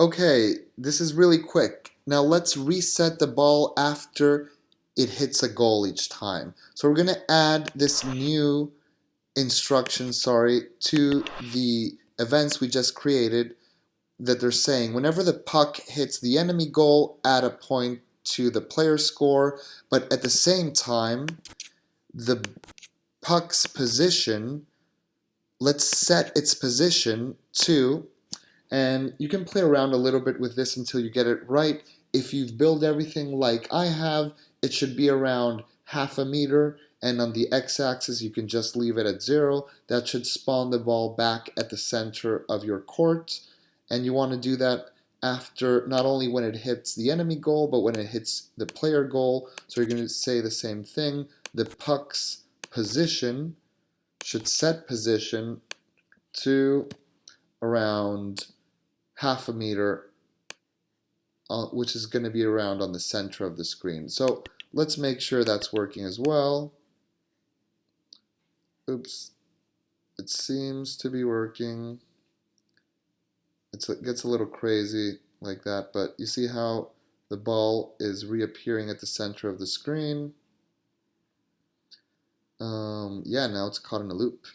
Okay, this is really quick. Now let's reset the ball after it hits a goal each time. So we're going to add this new instruction, sorry, to the events we just created that they're saying whenever the puck hits the enemy goal, add a point to the player score, but at the same time, the puck's position, let's set its position to, and you can play around a little bit with this until you get it right. If you've built everything like I have, it should be around half a meter and on the x-axis you can just leave it at zero. That should spawn the ball back at the center of your court and you want to do that after not only when it hits the enemy goal but when it hits the player goal. So you're going to say the same thing. The puck's position should set position to around half a meter uh, which is going to be around on the center of the screen. So let's make sure that's working as well. Oops, it seems to be working. It's, it gets a little crazy like that, but you see how the ball is reappearing at the center of the screen. Um, yeah, now it's caught in a loop.